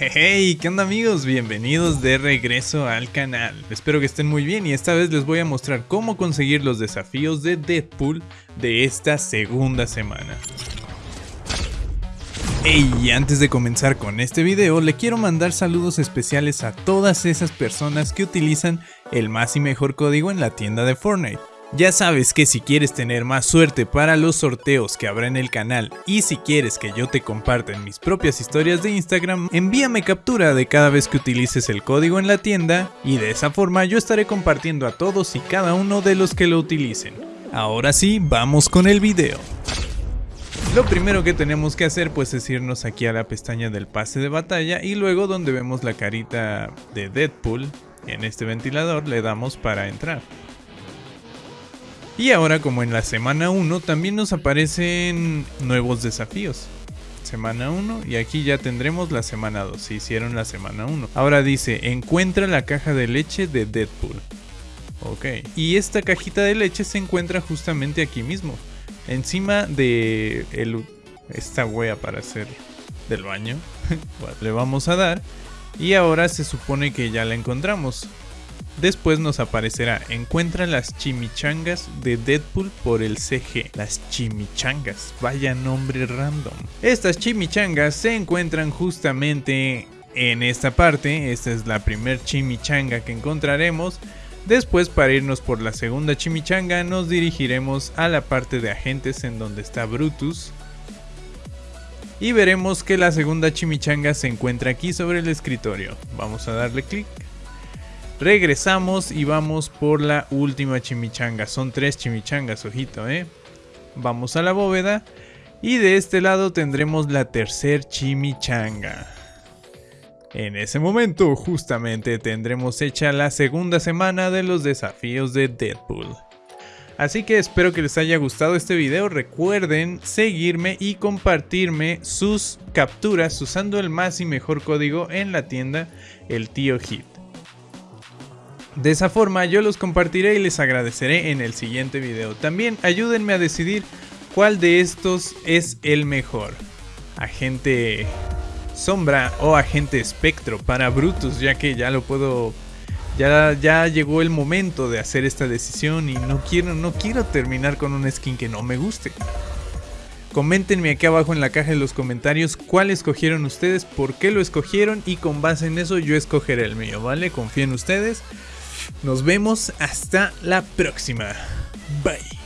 Hey, ¿qué onda amigos? Bienvenidos de regreso al canal. Espero que estén muy bien y esta vez les voy a mostrar cómo conseguir los desafíos de Deadpool de esta segunda semana. Hey, antes de comenzar con este video, le quiero mandar saludos especiales a todas esas personas que utilizan el más y mejor código en la tienda de Fortnite. Ya sabes que si quieres tener más suerte para los sorteos que habrá en el canal y si quieres que yo te comparta en mis propias historias de Instagram, envíame captura de cada vez que utilices el código en la tienda y de esa forma yo estaré compartiendo a todos y cada uno de los que lo utilicen. Ahora sí, vamos con el video. Lo primero que tenemos que hacer pues es irnos aquí a la pestaña del pase de batalla y luego donde vemos la carita de Deadpool en este ventilador le damos para entrar. Y ahora como en la semana 1 también nos aparecen nuevos desafíos. Semana 1 y aquí ya tendremos la semana 2, se hicieron la semana 1. Ahora dice, encuentra la caja de leche de Deadpool. Ok, y esta cajita de leche se encuentra justamente aquí mismo. Encima de el, esta wea para hacer del baño. le vamos a dar. Y ahora se supone que ya la encontramos. Después nos aparecerá, encuentra las chimichangas de Deadpool por el CG. Las chimichangas, vaya nombre random. Estas chimichangas se encuentran justamente en esta parte, esta es la primer chimichanga que encontraremos. Después para irnos por la segunda chimichanga nos dirigiremos a la parte de agentes en donde está Brutus. Y veremos que la segunda chimichanga se encuentra aquí sobre el escritorio. Vamos a darle clic. Regresamos y vamos por la última chimichanga. Son tres chimichangas, ojito, ¿eh? Vamos a la bóveda. Y de este lado tendremos la tercer chimichanga. En ese momento, justamente, tendremos hecha la segunda semana de los desafíos de Deadpool. Así que espero que les haya gustado este video, recuerden seguirme y compartirme sus capturas usando el más y mejor código en la tienda, el tío Hit. De esa forma yo los compartiré y les agradeceré en el siguiente video. También ayúdenme a decidir cuál de estos es el mejor. Agente Sombra o Agente Espectro para Brutus, ya que ya lo puedo... Ya, ya llegó el momento de hacer esta decisión y no quiero, no quiero terminar con un skin que no me guste. Coméntenme aquí abajo en la caja de los comentarios cuál escogieron ustedes, por qué lo escogieron y con base en eso yo escogeré el mío, ¿vale? Confío en ustedes. Nos vemos hasta la próxima. Bye.